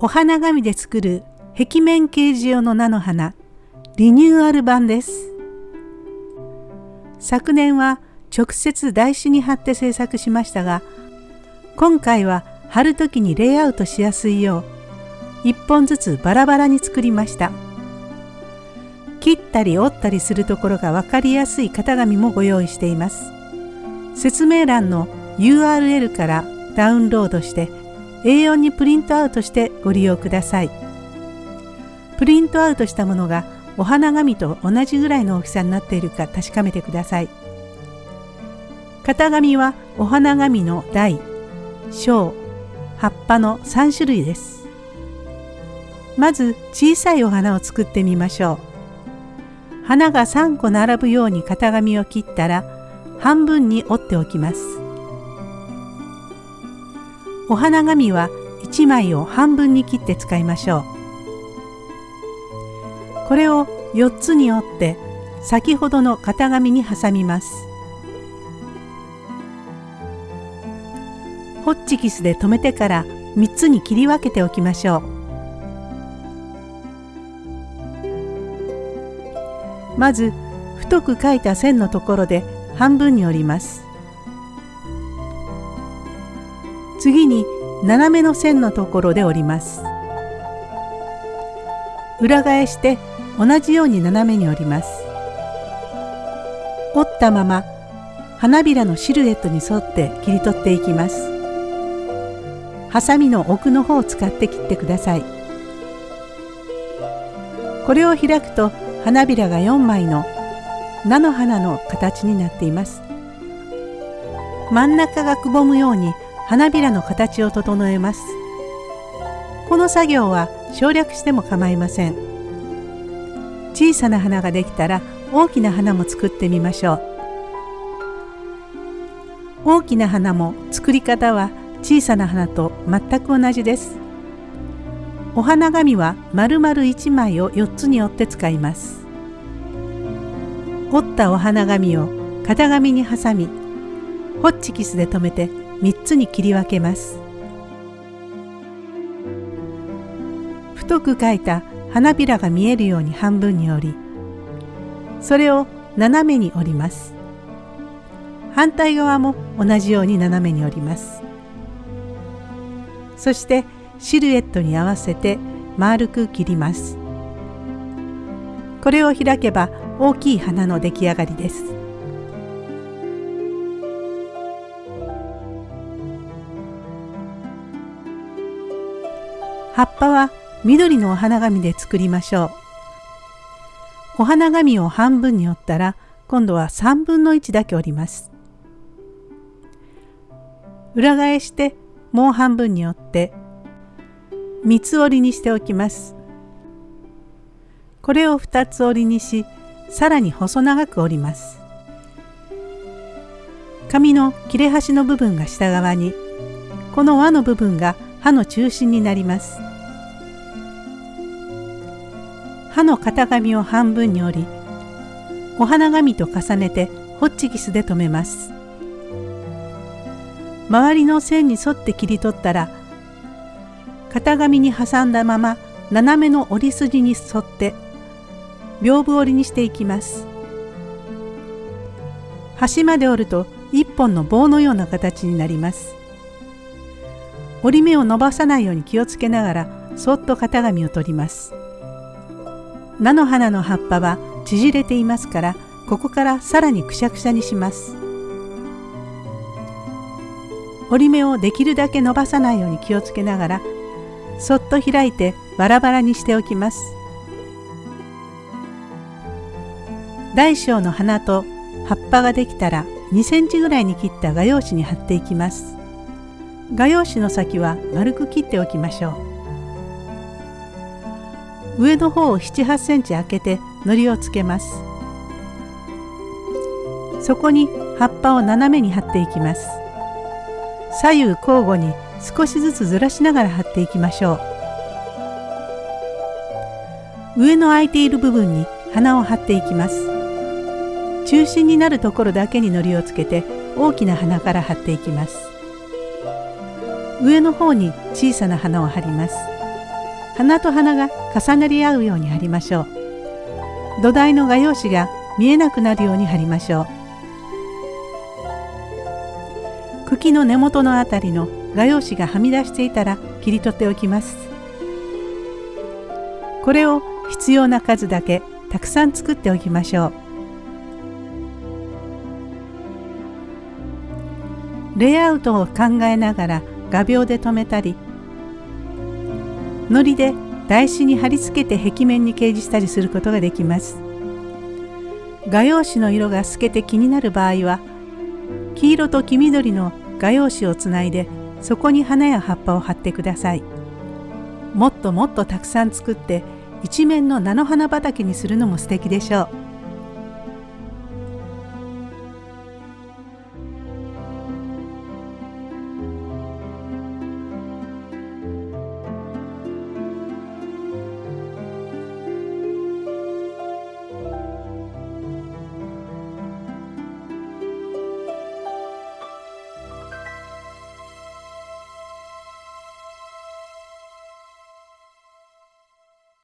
お花紙で作る壁面掲示用の菜の花リニューアル版です。昨年は直接台紙に貼って制作しましたが今回は貼る時にレイアウトしやすいよう1本ずつバラバラに作りました。切ったり折ったりするところが分かりやすい型紙もご用意しています。説明欄の URL からダウンロードして A4 にプリントアウトしてご利用ください。プリントアウトしたものがお花紙と同じぐらいの大きさになっているか確かめてください。型紙はお花紙の台小葉っぱの3種類です。まず小さいお花を作ってみましょう。花が3個並ぶように型紙を切ったら半分に折っておきます。お花紙は1枚を半分に切って使いましょう。これを4つに折って先ほどの型紙に挟みます。ホッチキスで留めてから3つに切り分けておきましょう。まず太く書いた線のところで半分に折ります。次に斜めの線のところで折ります。裏返して同じように斜めに折ります。折ったまま花びらのシルエットに沿って切り取っていきます。ハサミの奥の方を使って切ってください。これを開くと花びらが4枚の菜の花の形になっています。真ん中がくぼむように花びらの形を整えます。この作業は省略しても構いません。小さな花ができたら大きな花も作ってみましょう。大きな花も作り方は小さな花と全く同じです。お花紙は丸々1枚を4つに折って使います。折ったお花紙を型紙に挟みホッチキスで留めて3つに切り分けます。太く描いた花びらが見えるように半分に折りそれを斜めに折ります。反対側も同じように斜めに折ります。そしてシルエットに合わせて丸く切ります。これを開けば大きい花の出来上がりです。葉っぱは緑のお花紙で作りましょう。お花紙を半分に折ったら今度は3分の1だけ折ります。裏返してもう半分に折って三つ折りにしておきます。これを二つ折りにしさらに細長く折ります。紙の切れ端の部分が下側にこの輪の部分が刃の中心になります。刃の型紙を半分に折りお花紙と重ねてホッチキスで留めます。周りの線に沿って切り取ったら型紙に挟んだまま斜めの折り筋に沿って屏風折りにしていきます。端まで折ると一本の棒のような形になります。折り目を伸ばさないように気をつけながらそっと型紙を取ります。菜の花の葉っぱは縮れていますからここからさらにくしゃくしゃにします。折り目をできるだけ伸ばさないように気をつけながらそっと開いてバラバラにしておきます。大小の花と葉っぱができたら2センチぐらいに切った画用紙に貼っていきます。画用紙の先は丸く切っておきましょう。上の方を7、8センチ開けて糊をつけます。そこに葉っぱを斜めに貼っていきます。左右交互に少しずつずらしながら貼っていきましょう。上の空いている部分に花を貼っていきます。中心になるところだけに糊をつけて大きな花から貼っていきます。上の方に小さな花を貼ります。花と花が重なり合うように貼りましょう。土台の画用紙が見えなくなるように貼りましょう。茎の根元のあたりの画用紙がはみ出していたら切り取っておきます。これを必要な数だけたくさん作っておきましょう。レイアウトを考えながら画鋲で留めたり糊で台紙に貼り付けて壁面に掲示したりすることができます。画用紙の色が透けて気になる場合は黄色と黄緑の画用紙をつないでそこに花や葉っぱを貼ってください。もっともっとたくさん作って一面の菜の花畑にするのも素敵でしょう。